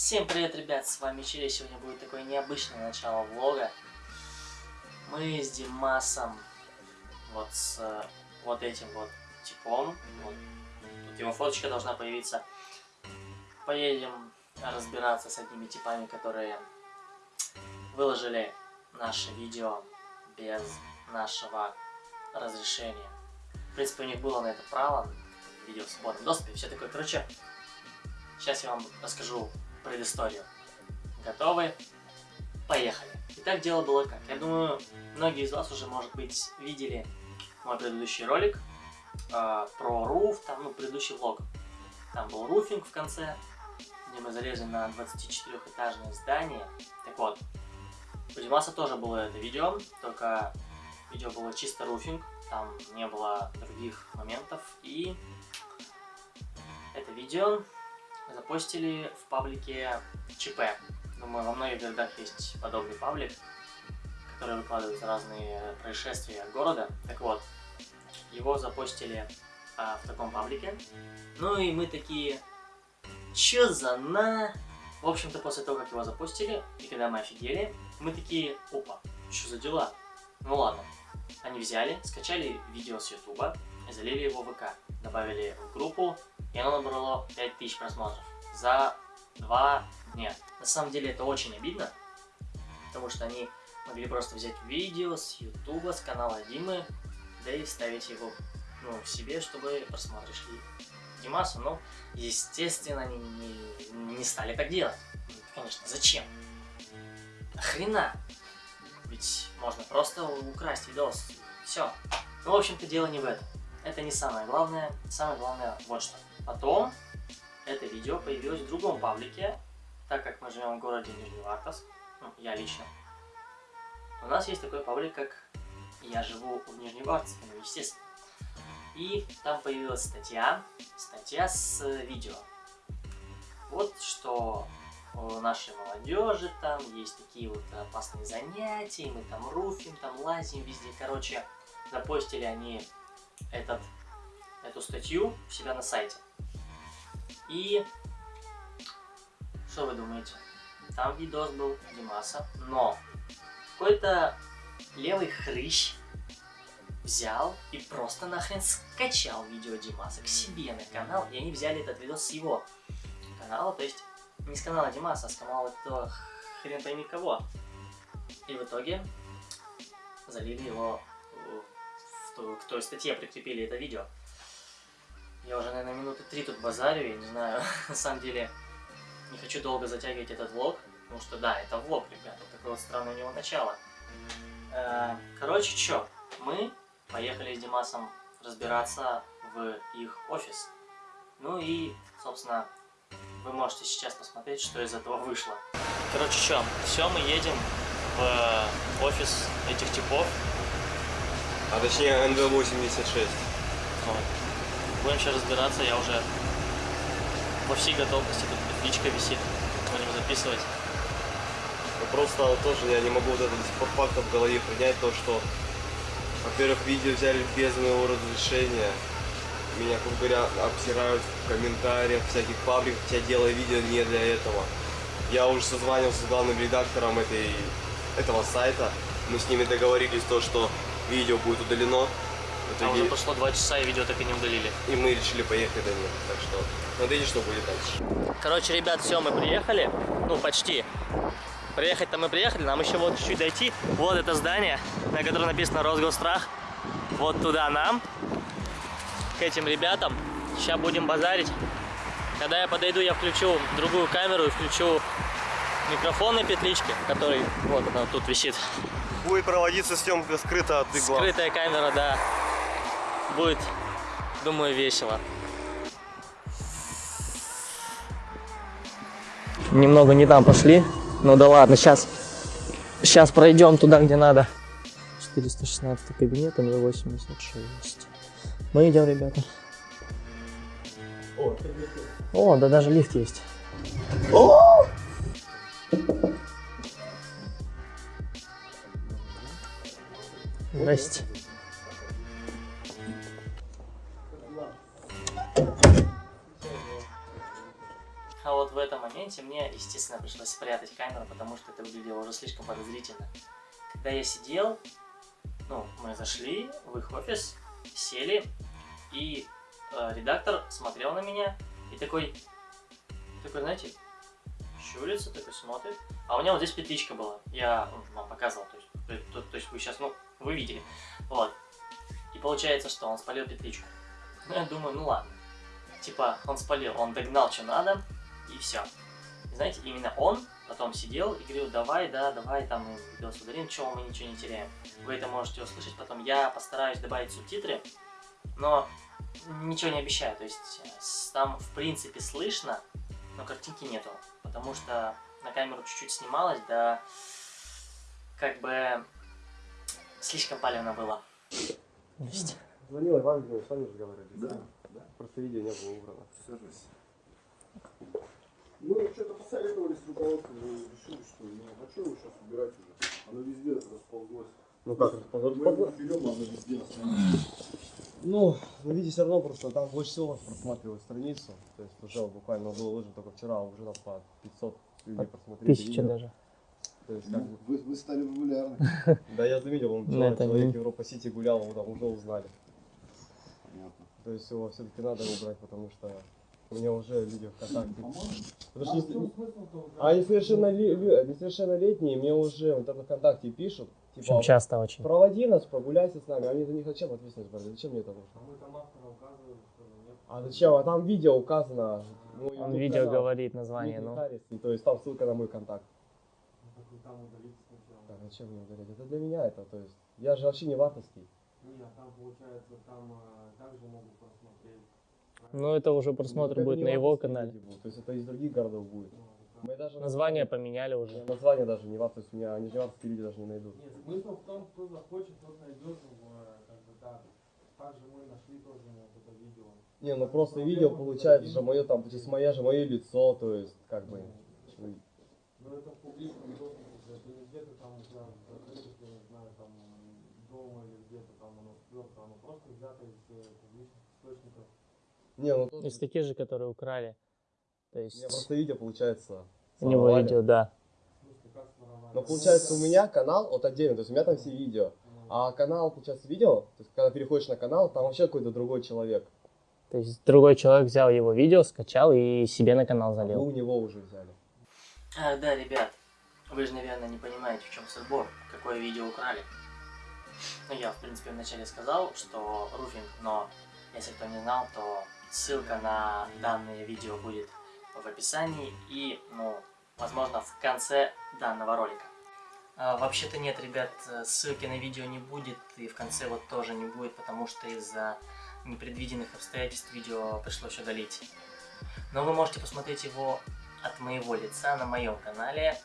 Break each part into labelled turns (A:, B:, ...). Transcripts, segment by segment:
A: Всем привет, ребят, с вами Чили. Сегодня будет такое необычное начало влога. Мы с Димасом, вот с вот этим вот типом, вот, тут его фоточка должна появиться, поедем разбираться с одними типами, которые выложили наше видео без нашего разрешения. В принципе, у них было на это право, видео в свободном доступе, все такое. Короче, сейчас я вам расскажу предысторию. Готовы? Поехали. Итак, дело было как. Я думаю, многие из вас уже, может быть, видели мой предыдущий ролик э, про руф, там, ну, предыдущий влог. Там был руфинг в конце, где мы залезли на 24-этажное здание. Так вот, у Димаса тоже было это видео, только видео было чисто руфинг, там не было других моментов. И это видео запостили в паблике ЧП. Думаю, во многих городах есть подобный паблик, который выкладывает разные происшествия города. Так вот, его запостили а, в таком паблике. Ну и мы такие, чё за на... В общем-то, после того, как его запустили, и когда мы офигели, мы такие, опа, что за дела? Ну ладно. Они взяли, скачали видео с ютуба, залили его в ВК, добавили в группу, и оно набрало 5000 просмотров за два дня. На самом деле это очень обидно, потому что они могли просто взять видео с ютуба, с канала Димы, да и вставить его ну, в себе, чтобы просмотры шли Димасу. Но, естественно, они не, не стали так делать. Конечно, зачем? Хрена? Ведь можно просто украсть видос. Все. Ну, в общем-то, дело не в этом. Это не самое главное. Самое главное вот что. Потом это видео появилось в другом паблике, так как мы живем в городе Нижневартовск, ну, я лично. У нас есть такой паблик, как «Я живу в Нижневартовске», ну, естественно. И там появилась статья, статья с видео. Вот что у нашей молодежи там есть такие вот опасные занятия, мы там руфим, там лазим везде. Короче, запостили они этот, эту статью у себя на сайте. И что вы думаете? Там видос был Димаса, но какой-то левый хрыщ взял и просто нахрен скачал видео Димаса к себе на канал, и они взяли этот видос с его канала, то есть не с канала Димаса, а с канала этого хрен пойми кого. И в итоге залили его в ту, к той статье, прикрепили это видео. Я уже, наверное, минуты три тут базарю, я не знаю, на самом деле не хочу долго затягивать этот влог, потому что, да, это влог, ребята, вот такое вот странное у него начало. Э, короче, чё, мы поехали с Димасом разбираться в их офис. Ну и, собственно, вы можете сейчас посмотреть, что из этого вышло. Короче, чё, все, мы едем в офис этих типов.
B: А точнее НВ-86.
A: Вот. Будем сейчас разбираться, я уже во всей готовности, тут петличка висит, будем записывать.
B: Ну, просто тоже я не могу вот это до сих пор в голове принять, то что, во-первых, видео взяли без моего разрешения, меня, как говоря, обсирают в комментариях всяких пабликах, хотя делаю видео не для этого. Я уже созванивался с главным редактором этой, этого сайта, мы с ними договорились то, что видео будет удалено,
A: а уже прошло два часа и видео так и не удалили.
B: И мы решили поехать до них. Так что смотрите, что будет дальше.
A: Короче, ребят, все, мы приехали. Ну, почти. Приехать-то мы приехали, нам еще вот чуть-чуть дойти. Вот это здание, на котором написано Росгострах. Вот туда нам, к этим ребятам. Сейчас будем базарить. Когда я подойду, я включу другую камеру и включу микрофон на петличке, который вот она тут висит.
B: Будет проводиться съемка скрыто от.
A: Скрытая камера, да будет, думаю, весело. Немного не там пошли. Ну да ладно, сейчас, сейчас пройдем туда, где надо. 416 кабинет, МВ-86. Мы идем, ребята. О, О, да даже лифт есть. О! Здрасте. Запомните, мне, естественно, пришлось спрятать камеру, потому что это выглядело уже слишком подозрительно. Когда я сидел, ну, мы зашли в их офис, сели, и э, редактор смотрел на меня и такой, такой, знаете, щурится, такой смотрит. А у меня вот здесь петличка была, я ну, вам показывал, то есть, то, то, то есть вы сейчас, ну, вы видели. Вот. И получается, что он спалил петличку. Ну, я думаю, ну ладно. Типа, он спалил, он догнал, что надо, и все. Знаете, именно он потом сидел и говорил, давай, да, давай, там, видос удалим, чего мы ничего не теряем. Вы это можете услышать потом. Я постараюсь добавить субтитры, но ничего не обещаю. То есть, э, там, в принципе, слышно, но картинки нету. Потому что на камеру чуть-чуть снималось, да, как бы, слишком палевно было. Есть.
B: Звонила Иван с вами разговаривали.
C: Да, да.
B: Просто видео не было убрано.
C: Сажусь. Мы что-то посоветовались с руководством и решили, что ну, а что его сейчас убирать уже? Оно везде расползлось.
B: Ну как,
C: Мы его берем, оно везде останется.
B: Ну, вы видите, все равно просто там больше всего просматривают страницу. То есть уже буквально было выложено только вчера, а уже там по 500 людей просмотрели. Видео.
D: даже.
B: То есть как
C: Ну,
B: бы...
C: Вы, вы стали популярны.
B: Да я заметил, он человек,
D: это
B: человек
D: не-
B: в Европа Сити гулял, его там уже узнали.
C: Понятно.
B: То есть его все-таки надо убрать, потому что у меня уже люди ВКонтакте. Потому что если- А несовершенноле- несовершеннолетние мне уже в интернет ВКонтакте пишут, типа,
D: Причем часто очень.
B: проводи нас, прогуляйся с нами, а мне за них зачем ответственность брать? Зачем мне это нужно? А зачем? А там видео указано. мой
D: Он видео
B: канал.
D: говорит название, ну.
B: Харрис, то есть там ссылка на мой контакт. Так, зачем мне удалять? Это для меня это, то есть я же вообще не ватовский.
E: Нет, там получается, там э, также могут просмотреть.
D: Ну, это уже просмотр
B: Ну, это
D: будет на его канале.
B: будут, То есть это из других городов будет. Мы даже
D: Название поменяли уже.
B: Название даже не ват, то есть у меня нижневартовские люди даже не найдут.
E: Нет, смысл в том, кто захочет, тот найдет его, э, как бы так. Также мы нашли тоже вот это видео.
B: Не, ну просто видео получается же мое там, то есть мое же мое лицо, то есть как бы. ну,
E: Но это в публичном доступе, это не где-то там у тебя в закрытых, я не знаю, там дома или где-то там оно сперто, оно просто взято из э, публичных источников.
B: Не, ну тут
D: Из таких же, которые украли. То
B: у меня
D: есть
B: просто видео получается.
D: у него видео, да.
B: Но получается у меня канал вот отдельно, то есть у меня там все видео. А канал, получается, видео, то есть когда переходишь на канал, там вообще какой-то другой человек.
D: То есть другой человек взял его видео, скачал и себе на канал
B: А вы
D: залил.
B: у него уже взяли.
A: Ах, да, ребят, вы же, наверное, не понимаете, в чем сырбор, какое видео украли. Ну, я, в принципе, вначале сказал, что руфинг, но если кто не знал, то ссылка на данное видео будет в описании и, ну, возможно, в конце данного ролика. А, Вообще-то нет, ребят, ссылки на видео не будет, и в конце вот тоже не будет, потому что из-за непредвиденных обстоятельств видео пришлось удалить. Но вы можете посмотреть его от моего лица на моем канале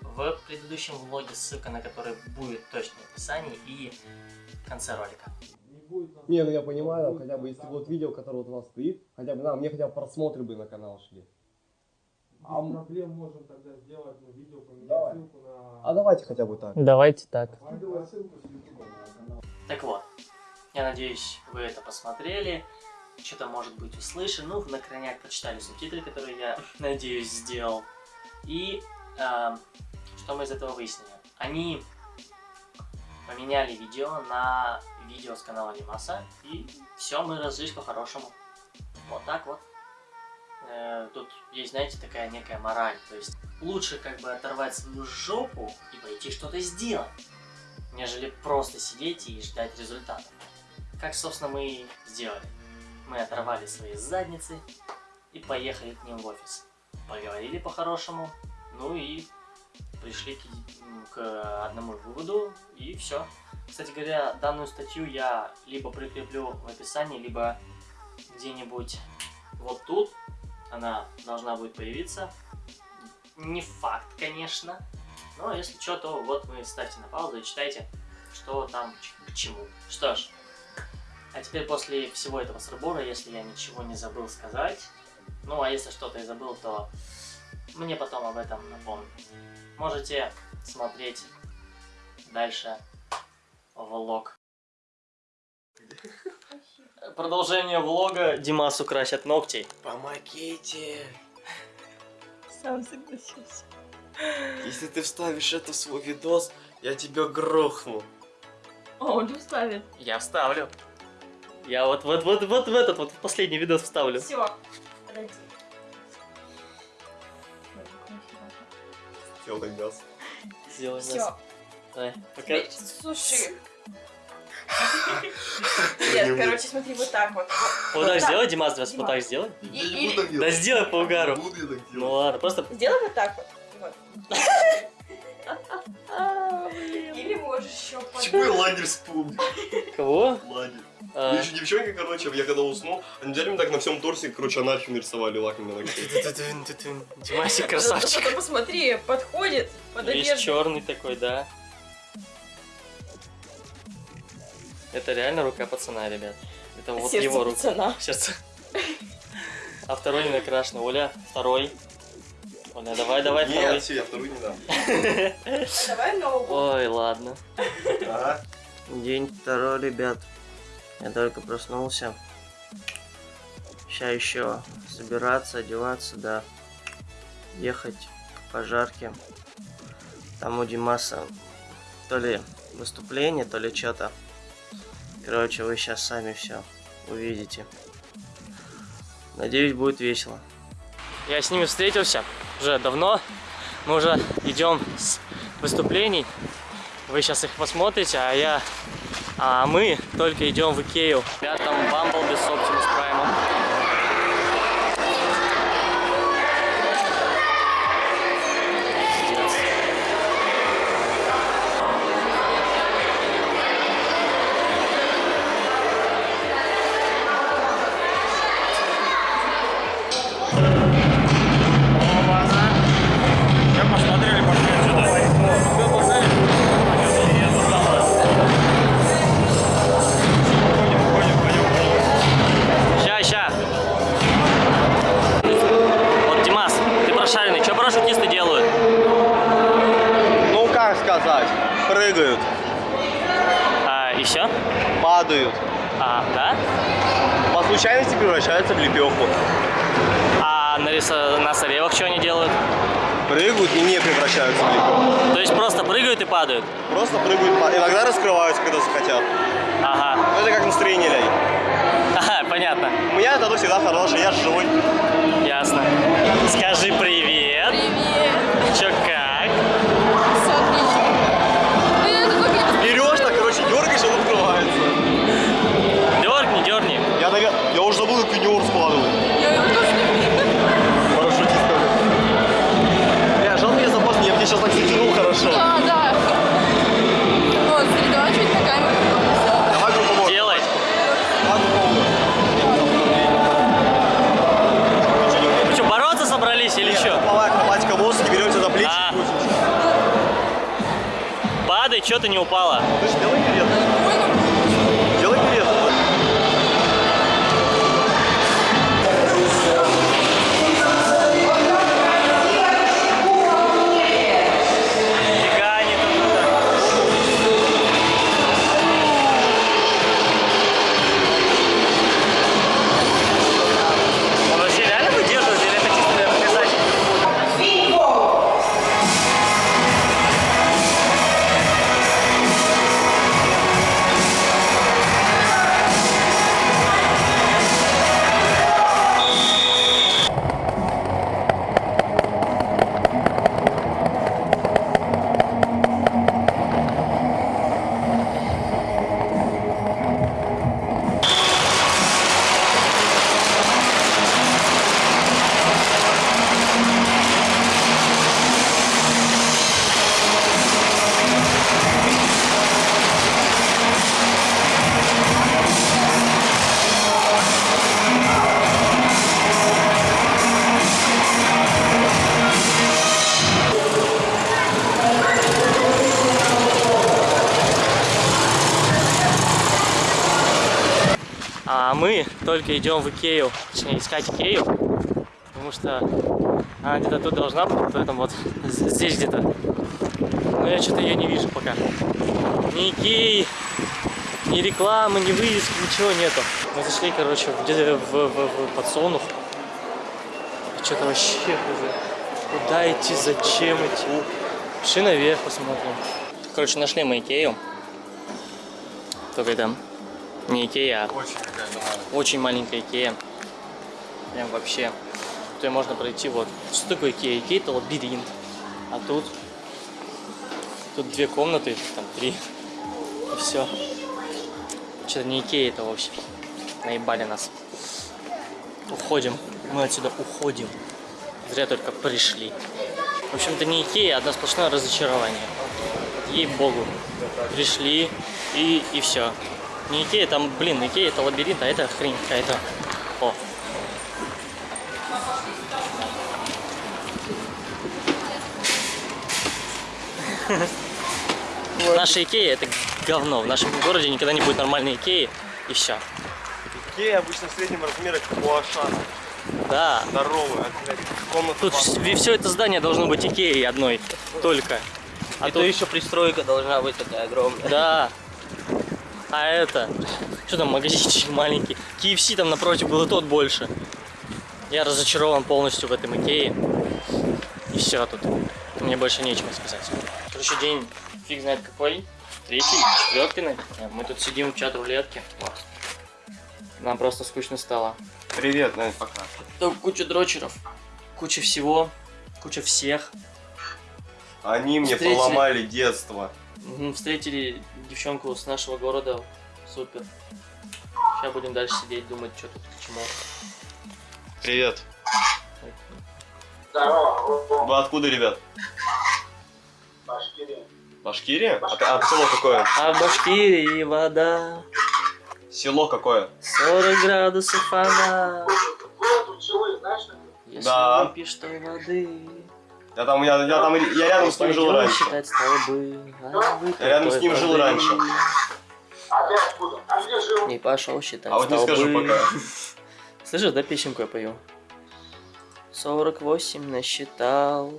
A: в предыдущем влоге, ссылка на который будет точно в описании и в конце ролика.
E: Не будет нас-
B: Не, ну я понимаю, хотя бы если вот видео, которое вот у вас стоит, хотя бы, на, мне хотя бы просмотры бы на канал шли. А
E: Без проблем можем тогда сделать ну, видео, поменять
C: Давай.
E: ссылку на...
B: А давайте хотя бы так.
D: Давайте так.
C: Скидывай ссылку с YouTube на канал.
A: Так вот, я надеюсь, вы это посмотрели, что-то может быть услышали, ну, на крайняк прочитали субтитры, которые я, надеюсь, сделал. И эм, что мы из этого выяснили? Они поменяли видео на видео с канала Лимаса, и все, мы разжились по-хорошему. Вот так вот. Э, тут есть, знаете, такая некая мораль, то есть лучше как бы оторвать свою жопу и пойти что-то сделать нежели просто сидеть и ждать результатов. Как, собственно, мы и сделали. Мы оторвали свои задницы и поехали к ним в офис. Поговорили по-хорошему, ну и пришли к, к одному выводу, и все. Кстати говоря, данную статью я либо прикреплю в описании, либо где-нибудь вот тут. Она должна будет появиться. Не факт, конечно, но если что, то вот вы ставьте на паузу и читайте, что там к чему. Что ж, а теперь после всего этого срабора, если я ничего не забыл сказать, ну а если что-то и забыл, то мне потом об этом напомню. Можете смотреть дальше влог. Продолжение влога Димасу красят ногти. Помогите!
F: Сам согласился.
B: Если ты вставишь это в свой видос, я тебя грохну.
F: О, он же вставит.
A: Я вставлю. Я вот, вот, вот, вот в этот вот в последний видос вставлю.
F: Все. Подожди.
B: Сделай мясо.
A: Сделай
F: Все.
A: мясо. Давай, пока.
F: Суши. Нет, короче, смотри, вот так вот.
A: Вот так сделай, Димас, вот
F: Димас.
A: так сделай.
F: И-
B: Я не
F: и-
B: буду так
A: Да сделай по угару. Ну ладно, просто...
F: Сделай вот так вот. Вот.
A: А.
F: Или можешь еще.
B: Почему я лагерь вспомнил?
A: Кого?
B: Лагерь.
A: А,
B: еще девчонки, короче, я когда уснул, они взяли мне так на всем торсе, короче, анархию нарисовали лаком на ногтей.
A: Димасик
F: Зато
A: красавчик.
F: посмотри, подходит под
A: Весь
F: одежду.
A: черный такой, да. Это реально рука пацана, ребят. Это вот
F: Сердце
A: его рука.
F: пацана.
A: Сердце. А второй не накрашен. Оля, второй. Оля, давай, давай,
B: Нет,
A: второй.
B: все, я вторую не дам.
F: Давай нового.
A: Ой, ладно. День второй, ребят. Я только проснулся. Сейчас еще собираться, одеваться, да. Ехать к пожарке. Там у Димаса то ли выступление, то ли что-то. Короче, вы сейчас сами все увидите. Надеюсь, будет весело. Я с ними встретился уже давно. Мы уже идем с выступлений. Вы сейчас их посмотрите, а я... А мы только идем в Икею. Там Бамблби с Optimus Prime.
B: Превращаются в лепеху.
A: А на, рисо- на соревах что они делают?
B: Прыгают и не превращаются в лепеху.
A: То есть просто прыгают и падают?
B: Просто прыгают, иногда раскрываются, когда захотят.
A: Ага.
B: Ну, Это как настроение ляй.
A: Ага, понятно.
B: У меня это всегда хорошее, я живой.
A: Ясно. Скажи. Привет. Что ты не упала?
B: Ты же делай перед.
A: Только идем в Икею, точнее искать Икею, потому что она где-то тут должна быть, вот в этом вот, здесь где-то. Но я что-то ее не вижу пока. Ни Икеи, ни рекламы, ни вывески, ничего нету. Мы зашли, короче, в, где- в, в- в подсолнух. Что-то вообще. Куда идти, зачем идти? Пошли наверх посмотрим. Короче, нашли мы Икею. Только это не Икея, а
B: Очень
A: очень маленькая Икея. Прям вообще. Тут можно пройти вот. Что такое Икея? Икея это лабиринт. А тут... Тут две комнаты, там три. И все. Что-то не Икея это вообще. Наебали нас. Уходим. Мы отсюда уходим. Зря только пришли. В общем-то не Икея, а одно сплошное разочарование. Ей-богу. Пришли и, и все. Не Икея, там, блин, Икея это лабиринт, а это хрень какая-то. О. Наша Икея это говно. В нашем городе никогда не будет нормальной Икеи. И все.
B: Икея обычно в среднем размере как у Ашана.
A: Да.
B: Здоровая, комната.
A: Тут все это здание должно быть Икеей одной только. А
G: А то еще пристройка должна быть такая огромная.
A: Да. А это? Что там, магазинчик маленький. KFC там напротив был и тот больше. Я разочарован полностью в этом Икее. И все тут. Мне больше нечего сказать. Короче, день фиг знает какой. Третий, четвертый, наверное. Мы тут сидим в чат рулетки. Нам просто скучно стало.
B: Привет, Надь, пока.
A: Там куча дрочеров, куча всего, куча всех.
B: Они мне
A: Встретили.
B: поломали детство.
A: Встретили девчонку с нашего города. Супер. Сейчас будем дальше сидеть, думать, что тут к чему.
B: Привет. Вы откуда, ребят? Башкирия. Башкирия? А, а село какое?
A: А в Башкирии вода,
B: Село какое?
A: 40 градусов она. Если
B: Да.
A: выпьешь той воды,
B: Я там, я, я там, я рядом с ним жил раньше.
A: А выпей
B: Я рядом с ним жил раньше.
A: И пошел считать
B: А вот не
A: столбы.
B: скажу пока.
A: Слышишь, да, песенку я пою? 48 насчитал,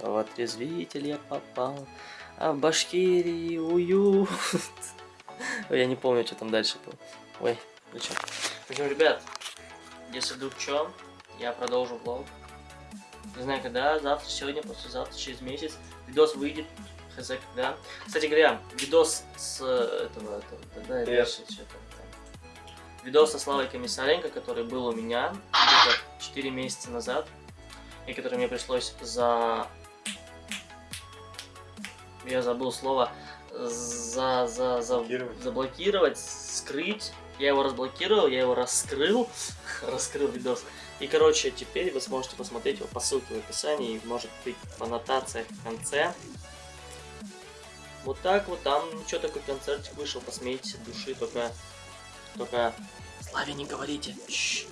A: в отрезвитель я попал, а в Башкирии уют. Ой, Я не помню, что там дальше было. Ой, причем. В общем, ребят, если вдруг что, я продолжу влог. Не знаю когда, завтра, сегодня, послезавтра, через месяц. Видос выйдет, хз когда. Кстати говоря, видос с э, этого, этого, да, что-то там. Видос со Славой Комиссаренко, который был у меня где-то 4 месяца назад, и который мне пришлось за... Я забыл слово. За, за, за,
B: Блокировать.
A: заблокировать, скрыть. Я его разблокировал, я его раскрыл, раскрыл видос. И, короче, теперь вы сможете посмотреть его по ссылке в описании, может быть, в аннотациях в конце. Вот так вот, там ничего такой концертик вышел, посмейтесь от души, только... Только... Славе не говорите. Чш.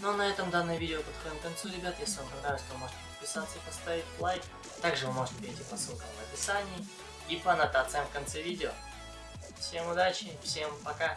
A: Ну, на этом данное видео подходим к концу, ребят. Если вам понравилось, то можете подписаться и поставить лайк. Также вы можете перейти по ссылкам в описании и по аннотациям в конце видео. Всем удачи, всем пока!